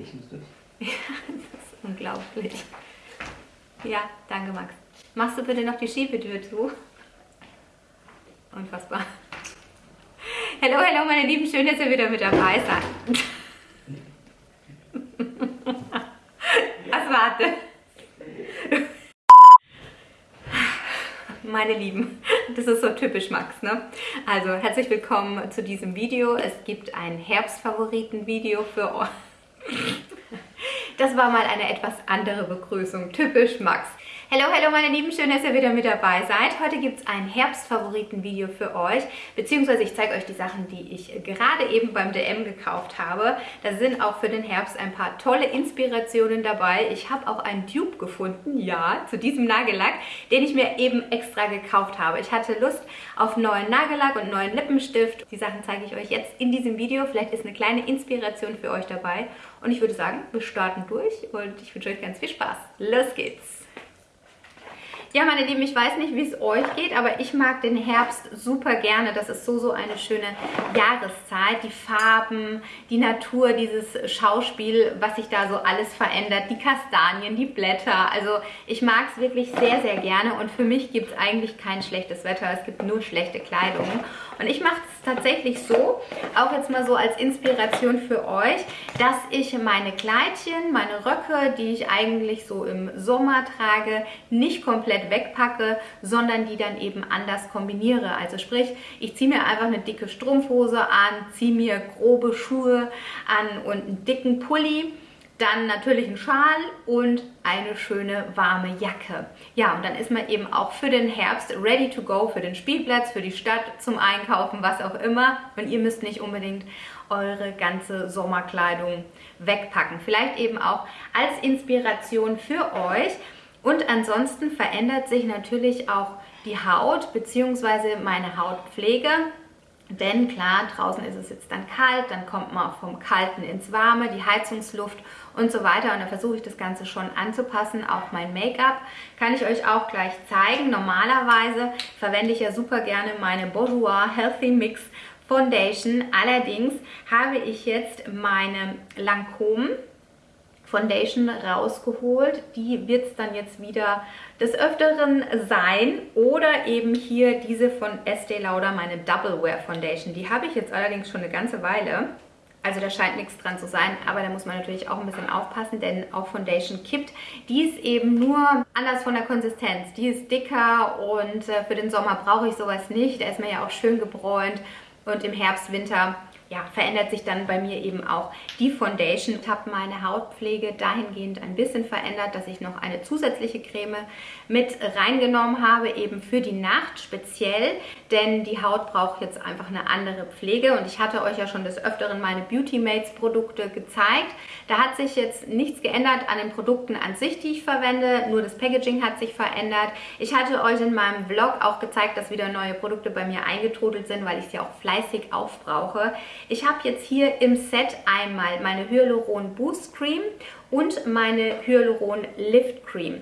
Ich muss durch. Ja, das ist unglaublich. Ja, danke Max. Machst du bitte noch die Schiebetür zu? Unfassbar. Hallo, hallo meine Lieben, schön, dass ihr wieder mit dabei seid. Was warte? Meine Lieben, das ist so typisch Max, ne? Also herzlich willkommen zu diesem Video. Es gibt ein Herbstfavoriten-Video für euch. Das war mal eine etwas andere Begrüßung, typisch Max. Hallo, hallo meine Lieben, schön, dass ihr wieder mit dabei seid. Heute gibt es ein Herbstfavoriten-Video für euch, beziehungsweise ich zeige euch die Sachen, die ich gerade eben beim DM gekauft habe. Da sind auch für den Herbst ein paar tolle Inspirationen dabei. Ich habe auch einen Tube gefunden, ja, zu diesem Nagellack, den ich mir eben extra gekauft habe. Ich hatte Lust auf neuen Nagellack und neuen Lippenstift. Die Sachen zeige ich euch jetzt in diesem Video. Vielleicht ist eine kleine Inspiration für euch dabei. Und ich würde sagen, wir starten durch und ich wünsche euch ganz viel Spaß. Los geht's! Ja, meine Lieben, ich weiß nicht, wie es euch geht, aber ich mag den Herbst super gerne. Das ist so, so eine schöne Jahreszeit. Die Farben, die Natur, dieses Schauspiel, was sich da so alles verändert, die Kastanien, die Blätter. Also ich mag es wirklich sehr, sehr gerne und für mich gibt es eigentlich kein schlechtes Wetter. Es gibt nur schlechte Kleidung. Und ich mache es tatsächlich so, auch jetzt mal so als Inspiration für euch, dass ich meine Kleidchen, meine Röcke, die ich eigentlich so im Sommer trage, nicht komplett wegpacke, sondern die dann eben anders kombiniere. Also sprich, ich ziehe mir einfach eine dicke Strumpfhose an, ziehe mir grobe Schuhe an und einen dicken Pulli dann natürlich ein Schal und eine schöne warme Jacke. Ja, und dann ist man eben auch für den Herbst ready to go, für den Spielplatz, für die Stadt, zum Einkaufen, was auch immer. Und ihr müsst nicht unbedingt eure ganze Sommerkleidung wegpacken. Vielleicht eben auch als Inspiration für euch. Und ansonsten verändert sich natürlich auch die Haut bzw. meine Hautpflege. Denn klar, draußen ist es jetzt dann kalt, dann kommt man auch vom Kalten ins Warme, die Heizungsluft und so weiter. Und da versuche ich das Ganze schon anzupassen, auch mein Make-up. Kann ich euch auch gleich zeigen. Normalerweise verwende ich ja super gerne meine Bourjois Healthy Mix Foundation. Allerdings habe ich jetzt meine Lancôme Foundation rausgeholt. Die wird es dann jetzt wieder des Öfteren sein. Oder eben hier diese von Estee Lauder, meine Double Wear Foundation. Die habe ich jetzt allerdings schon eine ganze Weile. Also da scheint nichts dran zu sein, aber da muss man natürlich auch ein bisschen aufpassen, denn auch Foundation kippt. Die ist eben nur anders von der Konsistenz. Die ist dicker und äh, für den Sommer brauche ich sowas nicht. Da ist man ja auch schön gebräunt und im Herbst, Winter ja, verändert sich dann bei mir eben auch die Foundation. Ich habe meine Hautpflege dahingehend ein bisschen verändert, dass ich noch eine zusätzliche Creme mit reingenommen habe, eben für die Nacht speziell, denn die Haut braucht jetzt einfach eine andere Pflege und ich hatte euch ja schon des Öfteren meine Beauty Mates Produkte gezeigt. Da hat sich jetzt nichts geändert an den Produkten an sich, die ich verwende, nur das Packaging hat sich verändert. Ich hatte euch in meinem Vlog auch gezeigt, dass wieder neue Produkte bei mir eingetrudelt sind, weil ich sie auch fleißig aufbrauche. Ich habe jetzt hier im Set einmal meine Hyaluron Boost Cream und meine Hyaluron Lift Cream.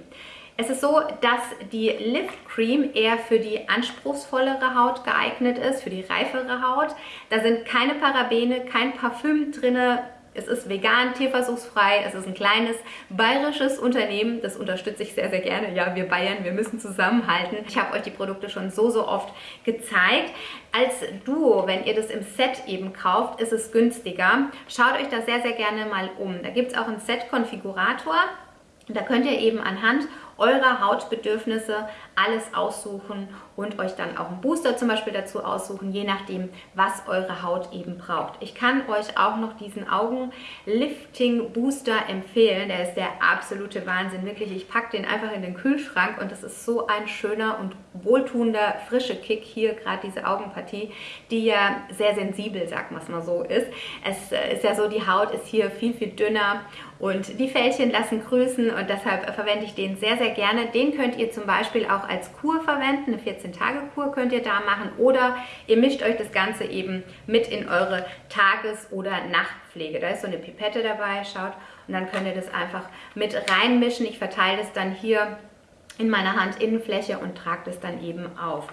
Es ist so, dass die Lift Cream eher für die anspruchsvollere Haut geeignet ist, für die reifere Haut. Da sind keine Parabene, kein Parfüm drin, es ist vegan, tierversuchsfrei, es ist ein kleines bayerisches Unternehmen, das unterstütze ich sehr, sehr gerne. Ja, wir Bayern, wir müssen zusammenhalten. Ich habe euch die Produkte schon so, so oft gezeigt. Als Duo, wenn ihr das im Set eben kauft, ist es günstiger. Schaut euch da sehr, sehr gerne mal um. Da gibt es auch einen Set-Konfigurator. Da könnt ihr eben anhand eurer Hautbedürfnisse alles aussuchen und euch dann auch einen Booster zum Beispiel dazu aussuchen, je nachdem, was eure Haut eben braucht. Ich kann euch auch noch diesen Augenlifting Booster empfehlen. Der ist der absolute Wahnsinn. Wirklich, ich packe den einfach in den Kühlschrank und das ist so ein schöner und wohltuender, frischer Kick hier, gerade diese Augenpartie, die ja sehr sensibel, sagt man es mal so, ist. Es äh, ist ja so, die Haut ist hier viel, viel dünner und die Fältchen lassen grüßen und deshalb verwende ich den sehr, sehr gerne. Den könnt ihr zum Beispiel auch als Kur verwenden. Eine 14-Tage-Kur könnt ihr da machen. Oder ihr mischt euch das Ganze eben mit in eure Tages- oder Nachtpflege. Da ist so eine Pipette dabei, schaut. Und dann könnt ihr das einfach mit reinmischen. Ich verteile das dann hier in meiner Handinnenfläche und trage das dann eben auf.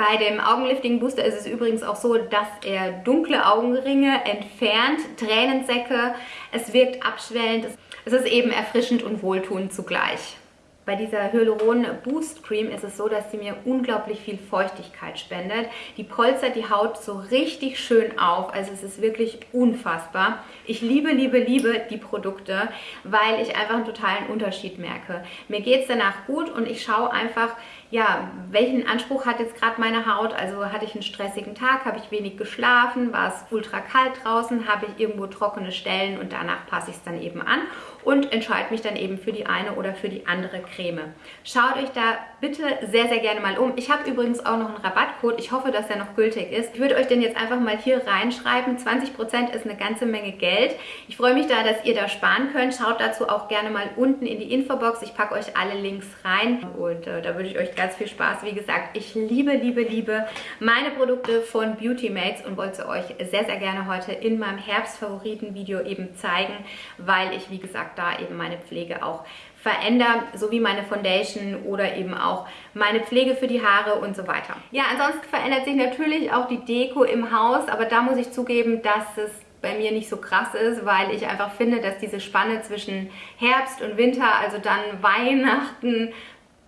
Bei dem Augenlifting Booster ist es übrigens auch so, dass er dunkle Augenringe entfernt, Tränensäcke, es wirkt abschwellend, es ist eben erfrischend und wohltuend zugleich. Bei dieser Hyaluron Boost Cream ist es so, dass sie mir unglaublich viel Feuchtigkeit spendet. Die polstert die Haut so richtig schön auf. Also es ist wirklich unfassbar. Ich liebe, liebe, liebe die Produkte, weil ich einfach einen totalen Unterschied merke. Mir geht es danach gut und ich schaue einfach, ja, welchen Anspruch hat jetzt gerade meine Haut? Also hatte ich einen stressigen Tag, habe ich wenig geschlafen, war es ultra kalt draußen, habe ich irgendwo trockene Stellen und danach passe ich es dann eben an und entscheide mich dann eben für die eine oder für die andere Creme. Schaut euch da bitte sehr, sehr gerne mal um. Ich habe übrigens auch noch einen Rabattcode. Ich hoffe, dass der noch gültig ist. Ich würde euch den jetzt einfach mal hier reinschreiben. 20% ist eine ganze Menge Geld. Ich freue mich da, dass ihr da sparen könnt. Schaut dazu auch gerne mal unten in die Infobox. Ich packe euch alle Links rein und äh, da würde ich euch ganz viel Spaß. Wie gesagt, ich liebe, liebe, liebe meine Produkte von Beauty Mates und wollte euch sehr, sehr gerne heute in meinem Herbstfavoriten-Video eben zeigen, weil ich, wie gesagt, da eben meine Pflege auch verändere, sowie meine Foundation oder eben auch meine Pflege für die Haare und so weiter. Ja, ansonsten verändert sich natürlich auch die Deko im Haus, aber da muss ich zugeben, dass es bei mir nicht so krass ist, weil ich einfach finde, dass diese Spanne zwischen Herbst und Winter, also dann Weihnachten,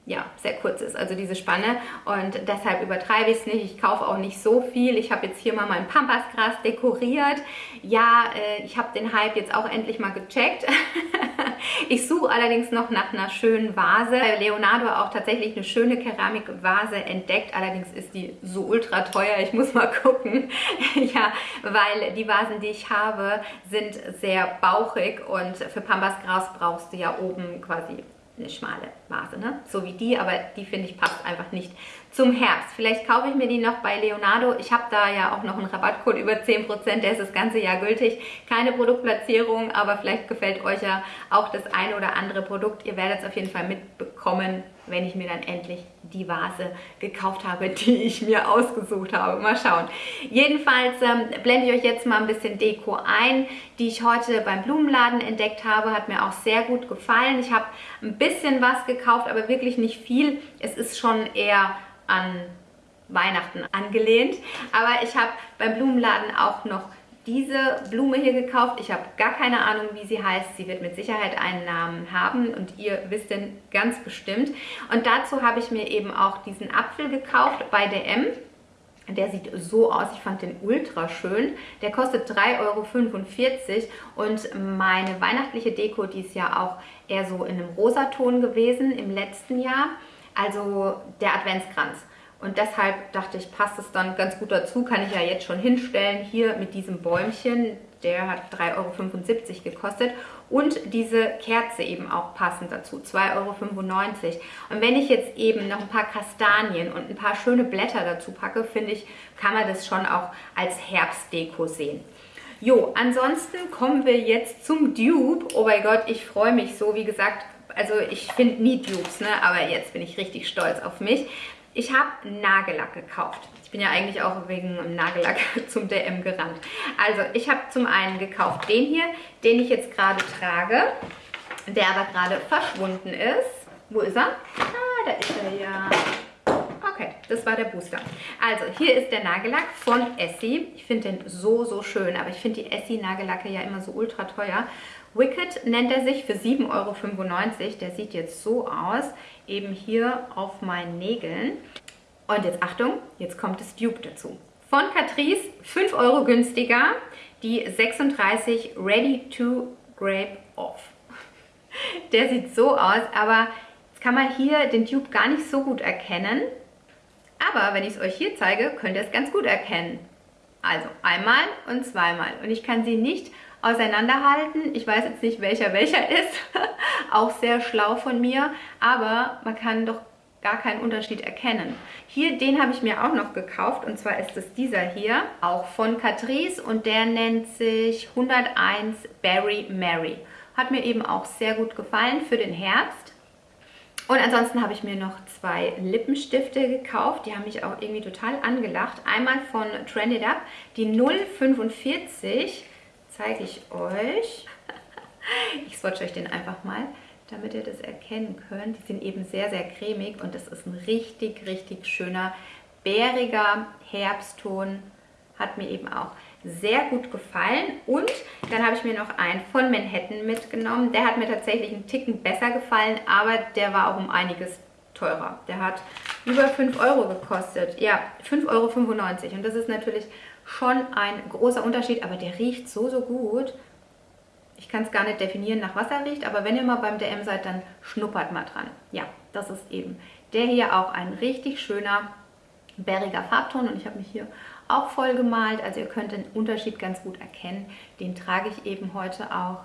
ja, sehr kurz ist, also diese Spanne. Und deshalb übertreibe ich es nicht. Ich kaufe auch nicht so viel. Ich habe jetzt hier mal mein Pampasgras dekoriert. Ja, äh, ich habe den Hype jetzt auch endlich mal gecheckt. ich suche allerdings noch nach einer schönen Vase. Bei Leonardo auch tatsächlich eine schöne Keramikvase entdeckt. Allerdings ist die so ultra teuer. Ich muss mal gucken. ja, weil die Vasen, die ich habe, sind sehr bauchig und für Pampasgras brauchst du ja oben quasi eine schmale Vase, ne? so wie die, aber die finde ich passt einfach nicht zum Herbst. Vielleicht kaufe ich mir die noch bei Leonardo. Ich habe da ja auch noch einen Rabattcode über 10%, der ist das ganze Jahr gültig. Keine Produktplatzierung, aber vielleicht gefällt euch ja auch das eine oder andere Produkt. Ihr werdet es auf jeden Fall mitbekommen, wenn ich mir dann endlich die Vase gekauft habe, die ich mir ausgesucht habe. Mal schauen. Jedenfalls ähm, blende ich euch jetzt mal ein bisschen Deko ein, die ich heute beim Blumenladen entdeckt habe. Hat mir auch sehr gut gefallen. Ich habe ein bisschen was gekauft, aber wirklich nicht viel. Es ist schon eher an Weihnachten angelehnt. Aber ich habe beim Blumenladen auch noch diese Blume hier gekauft. Ich habe gar keine Ahnung, wie sie heißt. Sie wird mit Sicherheit einen Namen haben und ihr wisst den ganz bestimmt. Und dazu habe ich mir eben auch diesen Apfel gekauft bei DM. Der sieht so aus, ich fand den ultra schön. Der kostet 3,45 Euro und meine weihnachtliche Deko, die ist ja auch eher so in einem Rosaton gewesen im letzten Jahr. Also der Adventskranz. Und deshalb dachte ich, passt es dann ganz gut dazu, kann ich ja jetzt schon hinstellen, hier mit diesem Bäumchen, der hat 3,75 Euro gekostet und diese Kerze eben auch passend dazu, 2,95 Euro. Und wenn ich jetzt eben noch ein paar Kastanien und ein paar schöne Blätter dazu packe, finde ich, kann man das schon auch als Herbstdeko sehen. Jo, ansonsten kommen wir jetzt zum Dupe. Oh mein Gott, ich freue mich so. Wie gesagt, also ich finde nie Dupes, ne? aber jetzt bin ich richtig stolz auf mich. Ich habe Nagellack gekauft. Ich bin ja eigentlich auch wegen Nagellack zum DM gerannt. Also ich habe zum einen gekauft den hier, den ich jetzt gerade trage, der aber gerade verschwunden ist. Wo ist er? Ah, da ist er ja. Okay, das war der Booster. Also, hier ist der Nagellack von Essie. Ich finde den so, so schön, aber ich finde die Essie-Nagellacke ja immer so ultra teuer. Wicked nennt er sich für 7,95 Euro. Der sieht jetzt so aus, eben hier auf meinen Nägeln. Und jetzt Achtung, jetzt kommt das Dupe dazu. Von Catrice 5 Euro günstiger, die 36 Ready to Grape Off. Der sieht so aus, aber jetzt kann man hier den Dupe gar nicht so gut erkennen. Aber wenn ich es euch hier zeige, könnt ihr es ganz gut erkennen. Also einmal und zweimal. Und ich kann sie nicht auseinanderhalten. Ich weiß jetzt nicht, welcher welcher ist. Auch sehr schlau von mir. Aber man kann doch gar keinen Unterschied erkennen. Hier, den habe ich mir auch noch gekauft und zwar ist es dieser hier, auch von Catrice und der nennt sich 101 Berry Mary. Hat mir eben auch sehr gut gefallen für den Herbst. Und ansonsten habe ich mir noch zwei Lippenstifte gekauft. Die haben mich auch irgendwie total angelacht. Einmal von Trend It Up, die 045 zeige ich euch. Ich swatche euch den einfach mal, damit ihr das erkennen könnt. Die sind eben sehr, sehr cremig und das ist ein richtig, richtig schöner bäriger Herbstton hat mir eben auch sehr gut gefallen. Und dann habe ich mir noch einen von Manhattan mitgenommen. Der hat mir tatsächlich einen Ticken besser gefallen, aber der war auch um einiges teurer. Der hat über 5 Euro gekostet. Ja, 5,95 Euro. Und das ist natürlich schon ein großer Unterschied, aber der riecht so, so gut. Ich kann es gar nicht definieren, nach was er riecht, aber wenn ihr mal beim DM seid, dann schnuppert mal dran. Ja, das ist eben der hier auch ein richtig schöner bäriger Farbton und ich habe mich hier auch voll gemalt. Also ihr könnt den Unterschied ganz gut erkennen. Den trage ich eben heute auch.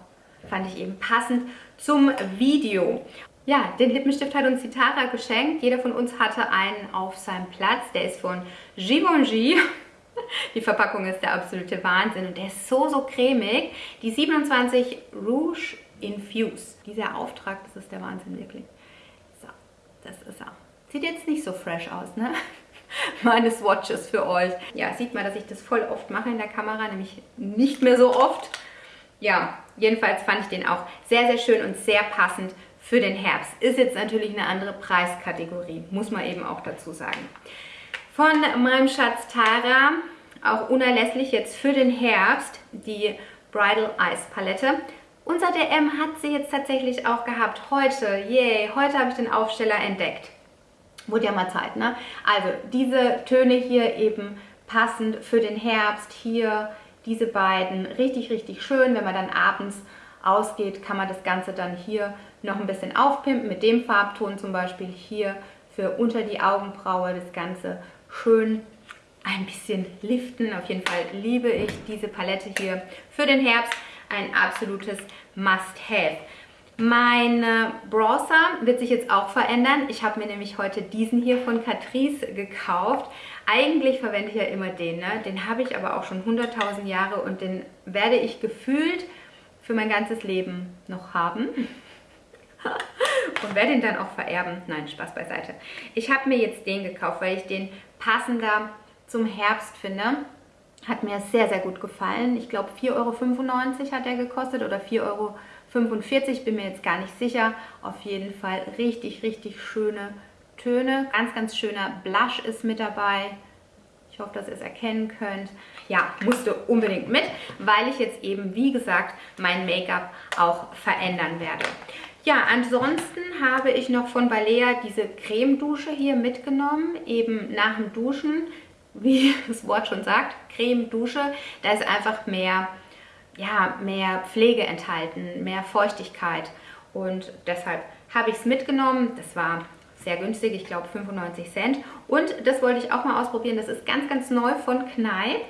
Fand ich eben passend zum Video. Ja, den Lippenstift hat uns die geschenkt. Jeder von uns hatte einen auf seinem Platz. Der ist von Givenchy. Die Verpackung ist der absolute Wahnsinn und der ist so, so cremig. Die 27 Rouge Infuse. Dieser Auftrag, das ist der Wahnsinn wirklich. So, das ist er. Sieht jetzt nicht so fresh aus, ne? Meine Swatches für euch. Ja, sieht man, dass ich das voll oft mache in der Kamera, nämlich nicht mehr so oft. Ja, jedenfalls fand ich den auch sehr, sehr schön und sehr passend für den Herbst. Ist jetzt natürlich eine andere Preiskategorie, muss man eben auch dazu sagen. Von meinem Schatz Tara, auch unerlässlich jetzt für den Herbst, die Bridal Eyes Palette. Unser DM hat sie jetzt tatsächlich auch gehabt. Heute, yay, heute habe ich den Aufsteller entdeckt. Wurde ja mal Zeit, ne? Also diese Töne hier eben passend für den Herbst. Hier diese beiden, richtig, richtig schön. Wenn man dann abends ausgeht, kann man das Ganze dann hier noch ein bisschen aufpimpen. Mit dem Farbton zum Beispiel hier für unter die Augenbraue das Ganze schön ein bisschen liften. Auf jeden Fall liebe ich diese Palette hier für den Herbst. Ein absolutes Must-Have. Mein Bronzer wird sich jetzt auch verändern. Ich habe mir nämlich heute diesen hier von Catrice gekauft. Eigentlich verwende ich ja immer den. Ne? Den habe ich aber auch schon 100.000 Jahre und den werde ich gefühlt für mein ganzes Leben noch haben. und werde ihn dann auch vererben. Nein, Spaß beiseite. Ich habe mir jetzt den gekauft, weil ich den passender zum Herbst finde. Hat mir sehr, sehr gut gefallen. Ich glaube 4,95 Euro hat er gekostet oder 4,95 Euro 45, bin mir jetzt gar nicht sicher. Auf jeden Fall richtig, richtig schöne Töne. Ganz, ganz schöner Blush ist mit dabei. Ich hoffe, dass ihr es erkennen könnt. Ja, musste unbedingt mit, weil ich jetzt eben, wie gesagt, mein Make-up auch verändern werde. Ja, ansonsten habe ich noch von Balea diese Cremedusche hier mitgenommen, eben nach dem Duschen, wie das Wort schon sagt, Cremedusche. Da ist einfach mehr ja, mehr Pflege enthalten, mehr Feuchtigkeit. Und deshalb habe ich es mitgenommen. Das war sehr günstig, ich glaube 95 Cent. Und das wollte ich auch mal ausprobieren. Das ist ganz, ganz neu von Kneipp.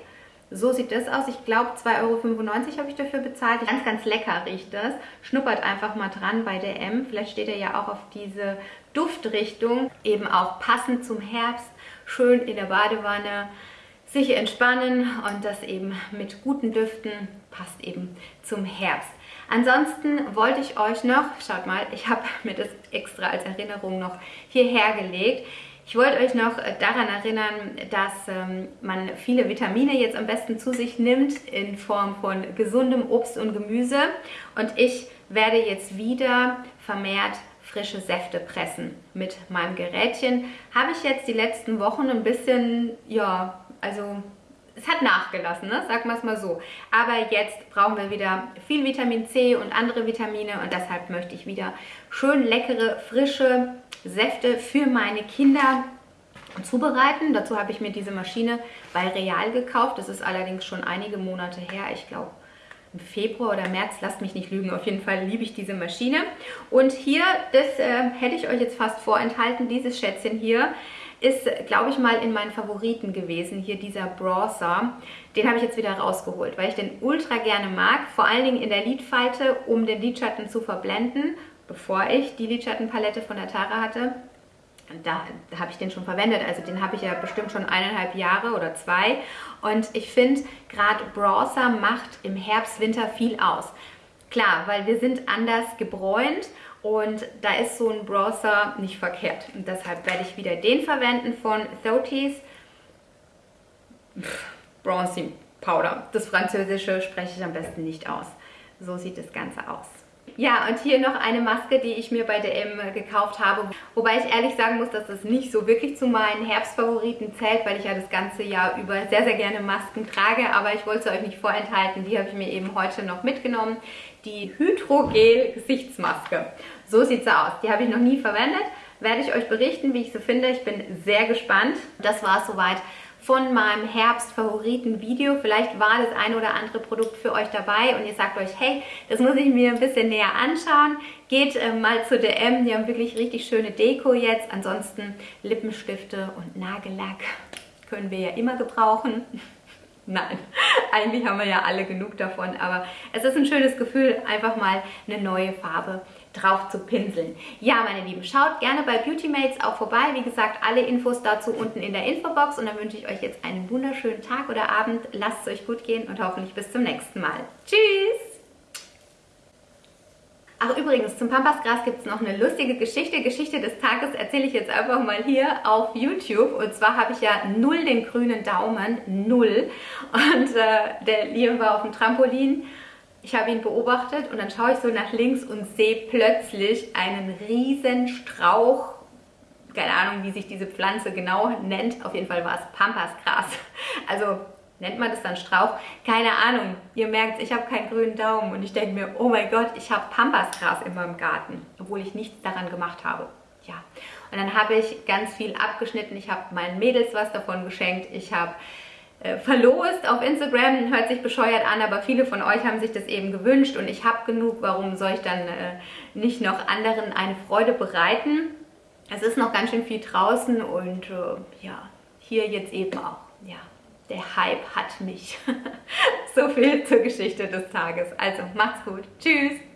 So sieht das aus. Ich glaube 2,95 Euro habe ich dafür bezahlt. Ganz, ganz lecker riecht das. Schnuppert einfach mal dran bei der M. Vielleicht steht er ja auch auf diese Duftrichtung. Eben auch passend zum Herbst. Schön in der Badewanne sich entspannen und das eben mit guten Düften passt eben zum Herbst. Ansonsten wollte ich euch noch, schaut mal, ich habe mir das extra als Erinnerung noch hierher gelegt. Ich wollte euch noch daran erinnern, dass ähm, man viele Vitamine jetzt am besten zu sich nimmt in Form von gesundem Obst und Gemüse. Und ich werde jetzt wieder vermehrt frische Säfte pressen mit meinem Gerätchen. Habe ich jetzt die letzten Wochen ein bisschen, ja, also es hat nachgelassen, ne? sagen wir es mal so. Aber jetzt brauchen wir wieder viel Vitamin C und andere Vitamine und deshalb möchte ich wieder schön leckere, frische Säfte für meine Kinder zubereiten. Dazu habe ich mir diese Maschine bei Real gekauft. Das ist allerdings schon einige Monate her. Ich glaube im Februar oder März, lasst mich nicht lügen, auf jeden Fall liebe ich diese Maschine. Und hier, das äh, hätte ich euch jetzt fast vorenthalten, dieses Schätzchen hier ist, glaube ich, mal in meinen Favoriten gewesen. Hier dieser Bronzer. Den habe ich jetzt wieder rausgeholt, weil ich den ultra gerne mag. Vor allen Dingen in der Lidfalte, um den Lidschatten zu verblenden, bevor ich die Lidschattenpalette von der Tara hatte. Da, da habe ich den schon verwendet, also den habe ich ja bestimmt schon eineinhalb Jahre oder zwei. Und ich finde, gerade Bronzer macht im Herbst, Winter viel aus. Klar, weil wir sind anders gebräunt und da ist so ein Bronzer nicht verkehrt. Und deshalb werde ich wieder den verwenden von Thotis Bronzing Powder. Das Französische spreche ich am besten nicht aus. So sieht das Ganze aus. Ja, und hier noch eine Maske, die ich mir bei DM gekauft habe. Wobei ich ehrlich sagen muss, dass das nicht so wirklich zu meinen Herbstfavoriten zählt, weil ich ja das ganze Jahr über sehr, sehr gerne Masken trage. Aber ich wollte es euch nicht vorenthalten. Die habe ich mir eben heute noch mitgenommen. Die Hydrogel Gesichtsmaske. So sieht sie aus. Die habe ich noch nie verwendet. Werde ich euch berichten, wie ich sie finde. Ich bin sehr gespannt. Das war es soweit von meinem Herbst-Favoriten-Video. Vielleicht war das ein oder andere Produkt für euch dabei und ihr sagt euch, hey, das muss ich mir ein bisschen näher anschauen. Geht äh, mal zu DM, die haben wirklich richtig schöne Deko jetzt. Ansonsten Lippenstifte und Nagellack können wir ja immer gebrauchen. Nein, eigentlich haben wir ja alle genug davon, aber es ist ein schönes Gefühl, einfach mal eine neue Farbe drauf zu pinseln. Ja, meine Lieben, schaut gerne bei Beautymates auch vorbei. Wie gesagt, alle Infos dazu unten in der Infobox und dann wünsche ich euch jetzt einen wunderschönen Tag oder Abend. Lasst es euch gut gehen und hoffentlich bis zum nächsten Mal. Tschüss! Ach übrigens, zum Pampasgras gibt es noch eine lustige Geschichte. Geschichte des Tages erzähle ich jetzt einfach mal hier auf YouTube. Und zwar habe ich ja null den grünen Daumen, null. Und äh, der Liam war auf dem Trampolin. Ich habe ihn beobachtet und dann schaue ich so nach links und sehe plötzlich einen riesen Strauch. Keine Ahnung, wie sich diese Pflanze genau nennt. Auf jeden Fall war es Pampasgras. Also nennt man das dann Strauch? Keine Ahnung. Ihr merkt, ich habe keinen grünen Daumen und ich denke mir, oh mein Gott, ich habe Pampasgras in meinem Garten, obwohl ich nichts daran gemacht habe. Ja, und dann habe ich ganz viel abgeschnitten. Ich habe meinen Mädels was davon geschenkt. Ich habe äh, verlost auf Instagram. Hört sich bescheuert an, aber viele von euch haben sich das eben gewünscht und ich habe genug. Warum soll ich dann äh, nicht noch anderen eine Freude bereiten? Es ist noch ganz schön viel draußen und äh, ja, hier jetzt eben auch. Ja der Hype hat mich. so viel zur Geschichte des Tages. Also macht's gut. Tschüss.